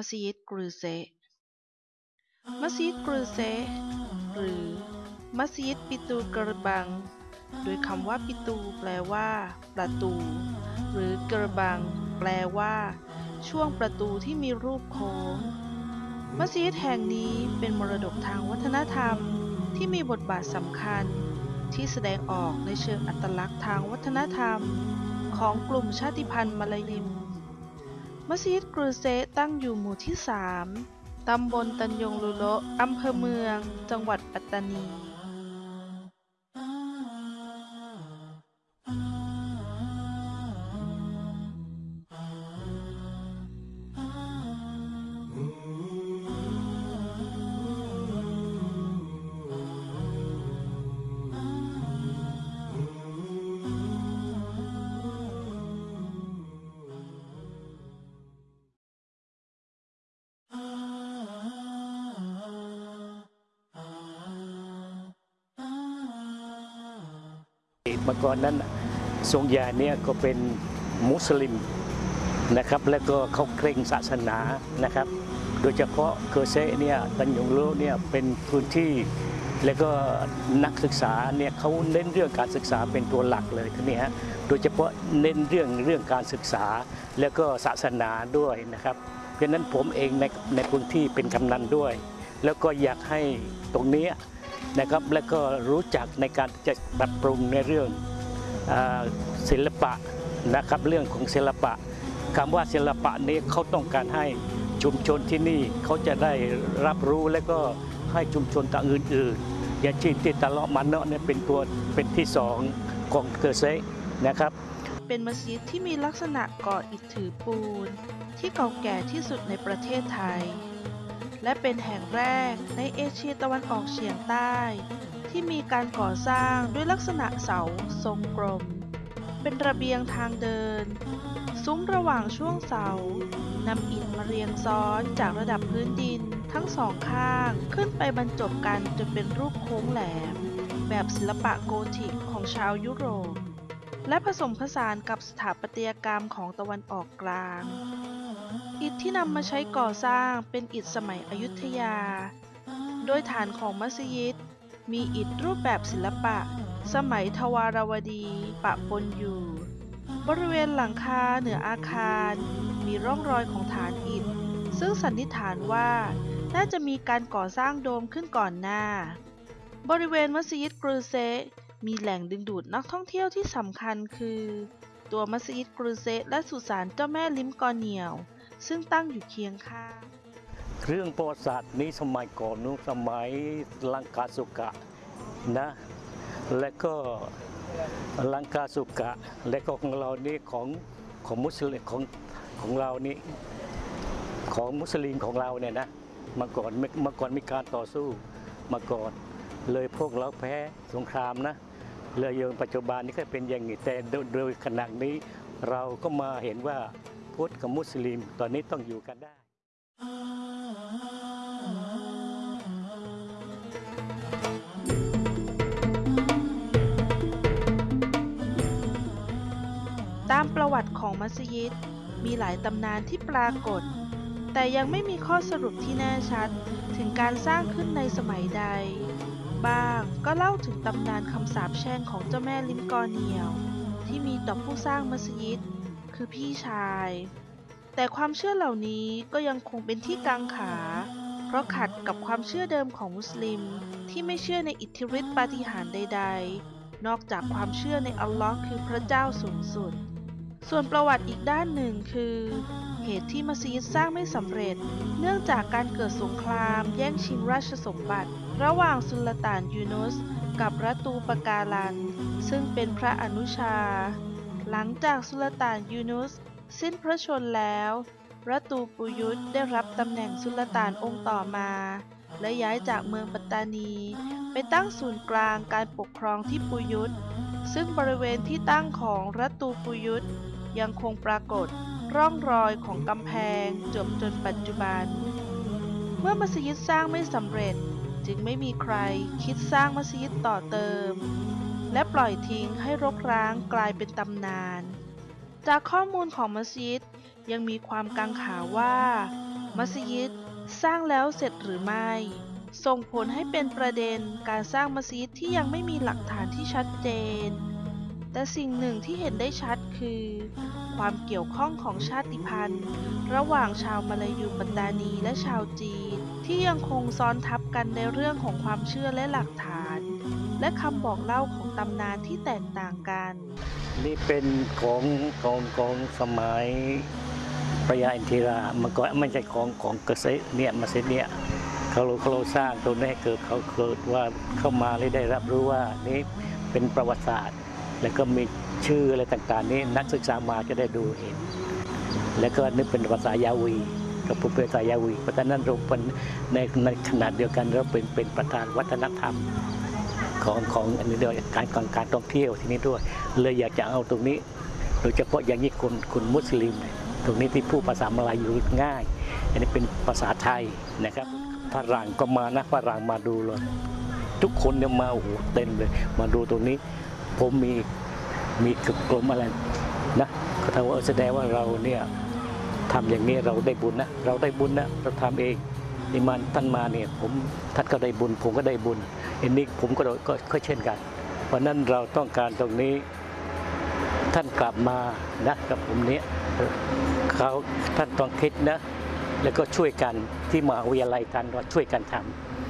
มัสยิดกรูเซมัสยิดกรูเซหรือมัสยิดปิตูกระบัง โดยคำว่าปิตูแปลว่า ประตู หรือกระบัง แปลว่า ช่วงประตูที่มีรูปโค้ง มัสยิดแห่งนี้เป็นมรดกทางวัฒนธรรมที่มีบทบาทสำคัญ ที่แสดงออกในเชิงอัตลักษณ์ทางวัฒนธรรม ของกลุ่มชาติพันธุ์มาลายิม มัสยิดกรูเซตั้งอยู่หมู่ที่ 3 ตำบลตันยงลุโละ อำเภอเมือง จังหวัดปัตตานี มื่อก่อนนั้นทรงยาเนี่ยก็เป็นมุสลิมนะครับ แล้วก็เขาเคร่งศาสนานะครับ โดยเฉพาะเคอร์เซเนี่ยตันยงโลเนี่ยเป็นพื้นที่แล้วก็นักศึกษาเนี่ยเขาเน้นเรื่องการศึกษาเป็นตัวหลักเลยทีนี้ฮะโดยเฉพาะเน้นเรื่องเรื่องการศึกษา แล้วก็ศาสนาด้วยนะครับ เพราะฉะนั้นผมเองในในพื้นที่เป็นกำนันด้วย แล้วก็อยากให้ตรงนี้ นะครับ แล้วก็รู้จักในการจะปรับปรุงในเรื่องศิลปะนะครับเรื่องของศิลปะคำว่าศิลปะนี้เขาต้องการให้ชุมชนที่นี่เขาจะได้รับรู้และก็ให้ชุมชนต่างอื่นๆ อย่างเช่นที่ตะเลาะมันเนาะเนี่ยเป็นตัวเป็นที่สองของเกอร์เซนะครับ เป็นมัสยิดที่มีลักษณะก่ออิฐถือปูน ที่เก่าแก่ที่สุดในประเทศไทย และเป็นแห่งแรกในเอเชียตะวันออกเฉียงใต้ ที่มีการก่อสร้างด้วยลักษณะเสาทรงกลม เป็นระเบียงทางเดิน ซุ้มระหว่างช่วงเสานำอิฐมาเรียงซ้อนจากระดับพื้นดินทั้งสองข้างขึ้นไปบรรจบกันจนเป็นรูปโค้งแหลม แบบศิลปะโกธิกของชาวยุโรป และผสมผสานกับสถาปัตยกรรมของตะวันออกกลาง อิฐที่นำมาใช้ก่อสร้างเป็นอิฐสมัยอยุธยา โดยฐานของมัสยิด มีอิฐรูปแบบศิลปะ สมัยทวารวดีปะปนอยู่ บริเวณหลังคาเหนืออาคาร มีร่องรอยของฐานอิฐ ซึ่งสันนิษฐานว่าน่าจะมีการก่อสร้างโดมขึ้นก่อนหน้า บริเวณมัสยิดกรูเซมีแหล่งดึงดูดนักท่องเที่ยวที่สำคัญคือ ตัวมัสยิดกรูเซและสุสานเจ้าแม่ลิมกอเนียว ซึ่งตั้งอยู่เคียงข้างเรื่องประวัติศาสตร์นี้สมัยก่อนนู้นสมัยลังกาสุกะนะและก็ลังกาสุกะและก็ของเรานี่ของของมุสลิมของของเรานี่ของมุสลิมของเราเนี่ยนะเมื่อก่อนเมื่อก่อนมีการต่อสู้มาก่อนเลยพวกเราแพ้สงครามนะเลยยังปัจจุบันนี้ก็เป็นอย่างนี้แต่โดยโดยขณะนี้เราก็มาเห็นว่า พุทธกับมุสลิม ตอนนี้ต้องอยู่กันได้ตามประวัติของมัสยิดมีหลายตำนานที่ปรากฏ แต่ยังไม่มีข้อสรุปที่แน่ชัดถึงการสร้างขึ้นในสมัยใด บ้างก็เล่าถึงตำนานคำสาปแช่งของเจ้าแม่ลิมกอเนียว ที่มีต่อผู้สร้างมัสยิด คือพี่ชาย แต่ความเชื่อเหล่านี้ก็ยังคงเป็นที่กังขา เพราะขัดกับความเชื่อเดิมของมุสลิมที่ไม่เชื่อในอิทธิฤทธิปาฏิหาริย์ใด ๆ นอกจากความเชื่อในอัลลอฮ์คือพระเจ้าสูงสุด ส่วนประวัติอีกด้านหนึ่งคือเหตุที่มัสยิดสร้างไม่สำเร็จ เนื่องจากการเกิดสงครามแย่งชิงราชสมบัติ ระหว่างสุลต่านยูนุสกับรัตูปการัน ซึ่งเป็นพระอนุชา หลังจากสุลต่านยูนุสสิ้นพระชนแล้ว รัตูปุยุตได้รับตำแหน่งสุลต่านองค์ต่อมา และย้ายจากเมืองปัตตานี ไปตั้งศูนย์กลางการปกครองที่ปุยุตซึ่งบริเวณที่ตั้งของรัตูปุยุตยังคงปรากฏร่องรอยของกำแพงจบจนปัจจุบัน เมื่อมัสยิดสร้างไม่สำเร็จจึงไม่มีใครคิดสร้างมัสยิดต่อเติม และปล่อยทิ้งให้รกร้างกลายเป็นตำนาน จากข้อมูลของมัสยิดยังมีความกังขาว่า มัสยิดสร้างแล้วเสร็จหรือไม่ ส่งผลให้เป็นประเด็นการสร้างมัสยิดที่ยังไม่มีหลักฐานที่ชัดเจน แต่สิ่งหนึ่งที่เห็นได้ชัดคือ ความเกี่ยวข้องของชาติพันธุ์ ระหว่างชาวมาลายูปัตตานีและชาวจีน ที่ยังคงซ้อนทับกันในเรื่องของความเชื่อและหลักฐาน และคำบอกเล่าของตำนานที่แตกต่างกัน นี่เป็นของของของสมัยพระยาอินทิรามันก็ไม่ใช่ของของเกษตรเนี่ยมาเสร็จเนี่ยเขาเขาสร้างตรงนี้เกิดเขาเกิดว่าเข้ามาเลยได้รับรู้ว่านี่เป็นประวัติศาสตร์ แล้วก็มีชื่ออะไรต่างๆ นี้นักศึกษามาจะได้ดูเห็น แล้วก็นึกเป็นภาษายาวีกับผู้เป็นภาษายาวีเพราะฉะนั้นเราเป็นในในขนาดเดียวกันเราเป็นเป็นประธานวัฒนธรรม ของของอันนี้ด้วยการการการท่องเที่ยวที่นี่ด้วย เลยอยากจะเอาตรงนี้ โดยเฉพาะอย่างยิ่งคนคนมุสลิม ตรงนี้ที่พูดภาษามาลายูง่าย อันนี้เป็นภาษาไทยนะครับฝรั่งก็มานะฝรั่งมาดูเลยทุกคนเนี่ยมาโอ้โหเต็มเลย มาดูตรงนี้ ผมมีมีกลมอะไรนะก็ทำว่าแสดงว่าเราเนี่ยทำอย่างนี้เราได้บุญนะ เราได้บุญนะ เราทำเอง นี่มันท่านมาเนี่ยผมท่านก็ได้บุญ ผมก็ได้บุญอันนี้ผมก็ก็ก็เช่นกัน เพราะนั้นเราต้องการตรงนี้ท่านกลับมานะกับผมเนี้ยเขาท่านต้องคิดนะ แล้วก็ช่วยกันที่มหาวิทยาลัยท่านก็ช่วยกันท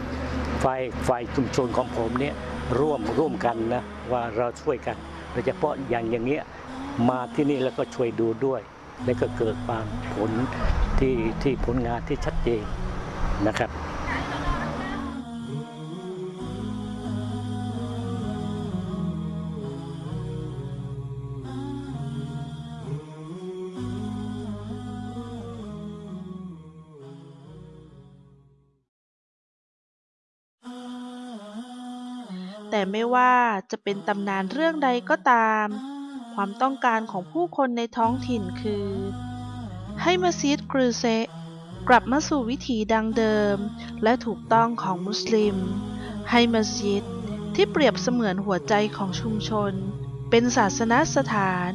ำฝ่ายฝ่ายชุมชนของผมเนี่ยร่วมร่วมกันนะว่าเราช่วยกันโดยเฉพาะอย่างอย่างเงี้ยมาที่นี่แล้วก็ช่วยดูด้วย แล้วก็เกิดความผลที่ที่ผลงานที่ชัดเจน นะครับแต่ไม่ว่าจะเป็นตำนานเรื่องใดก็ตาม ความต้องการของผู้คนในท้องถิ่นคือ ให้มัสยิดกรูเซ กลับมาสู่วิถีดังเดิม และถูกต้องของมุสลิม ให้มัสยิดที่เปรียบเสมือนหัวใจของชุมชน เป็นศาสนสถาน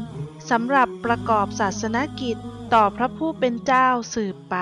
สำหรับประกอบศาสนกิจต่อพระผู้เป็นเจ้าสืบไป